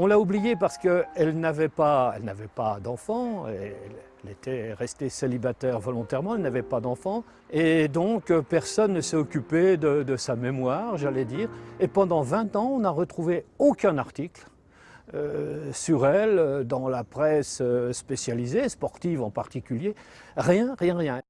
On l'a oubliée parce qu'elle n'avait pas, elle pas d'enfant, elle était restée célibataire volontairement, elle n'avait pas d'enfant, et donc euh, personne ne s'est occupé de, sa mémoire, j'allais dire. Et pendant 20 ans, on n'a retrouvé aucun article euh, sur elle euh, dans la presse spécialisée, sportive en particulier. Rien, rien, rien.